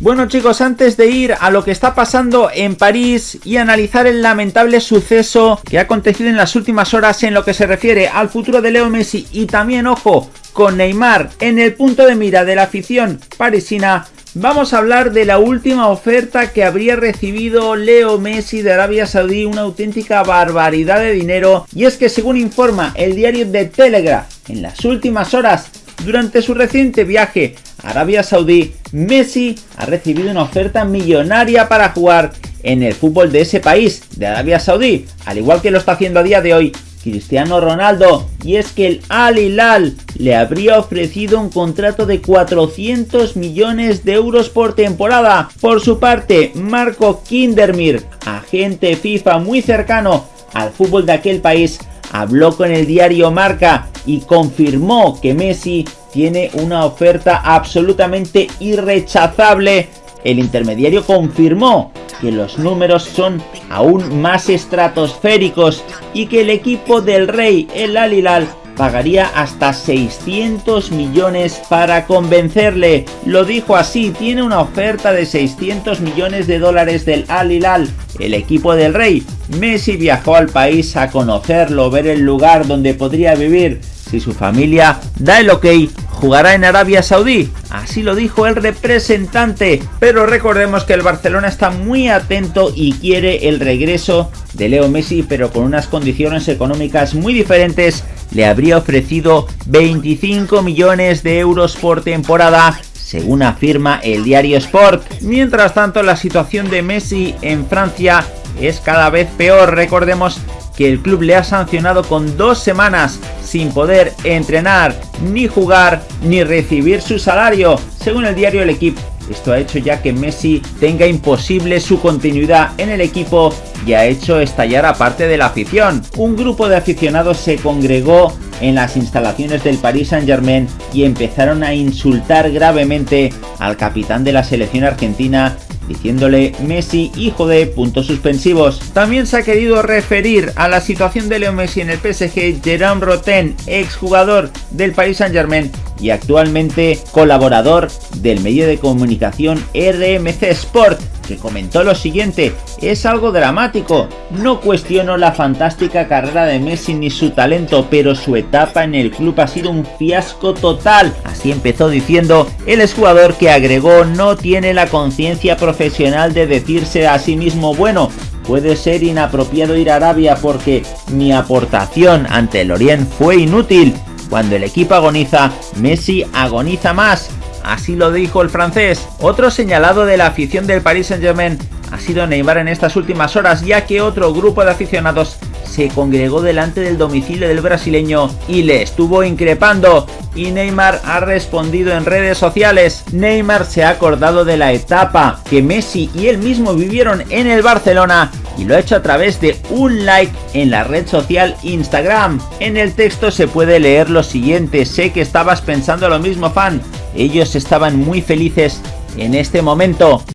Bueno chicos, antes de ir a lo que está pasando en París y analizar el lamentable suceso que ha acontecido en las últimas horas en lo que se refiere al futuro de Leo Messi y también, ojo, con Neymar en el punto de mira de la afición parisina, Vamos a hablar de la última oferta que habría recibido Leo Messi de Arabia Saudí, una auténtica barbaridad de dinero. Y es que según informa el diario de Telegraph, en las últimas horas, durante su reciente viaje Arabia Saudí, Messi ha recibido una oferta millonaria para jugar en el fútbol de ese país, de Arabia Saudí, al igual que lo está haciendo a día de hoy Cristiano Ronaldo, y es que el Al Hilal le habría ofrecido un contrato de 400 millones de euros por temporada. Por su parte, Marco Kindermir, agente FIFA muy cercano al fútbol de aquel país, habló con el diario Marca y confirmó que Messi tiene una oferta absolutamente irrechazable. El intermediario confirmó que los números son aún más estratosféricos y que el equipo del rey, el Alilal, pagaría hasta 600 millones para convencerle. Lo dijo así, tiene una oferta de 600 millones de dólares del Al Hilal, el equipo del rey. Messi viajó al país a conocerlo, ver el lugar donde podría vivir. Si su familia da el ok, jugará en Arabia Saudí, así lo dijo el representante, pero recordemos que el Barcelona está muy atento y quiere el regreso de Leo Messi, pero con unas condiciones económicas muy diferentes, le habría ofrecido 25 millones de euros por temporada según afirma el diario Sport. Mientras tanto, la situación de Messi en Francia es cada vez peor. Recordemos que el club le ha sancionado con dos semanas sin poder entrenar, ni jugar, ni recibir su salario, según el diario El Equipo. Esto ha hecho ya que Messi tenga imposible su continuidad en el equipo y ha hecho estallar a parte de la afición. Un grupo de aficionados se congregó en las instalaciones del Paris Saint Germain y empezaron a insultar gravemente al capitán de la selección argentina diciéndole Messi hijo de puntos suspensivos. También se ha querido referir a la situación de Leo Messi en el PSG Jerome Roten, exjugador del Paris Saint Germain y actualmente colaborador del medio de comunicación RMC Sport que comentó lo siguiente, es algo dramático, no cuestiono la fantástica carrera de Messi ni su talento, pero su etapa en el club ha sido un fiasco total. Así empezó diciendo el exjugador que agregó no tiene la conciencia profesional de decirse a sí mismo bueno, puede ser inapropiado ir a Arabia porque mi aportación ante el Orient fue inútil. Cuando el equipo agoniza, Messi agoniza más así lo dijo el francés. Otro señalado de la afición del Paris Saint Germain ha sido Neymar en estas últimas horas, ya que otro grupo de aficionados se congregó delante del domicilio del brasileño y le estuvo increpando y Neymar ha respondido en redes sociales. Neymar se ha acordado de la etapa que Messi y él mismo vivieron en el Barcelona y lo ha hecho a través de un like en la red social Instagram. En el texto se puede leer lo siguiente, sé que estabas pensando lo mismo fan, ellos estaban muy felices en este momento.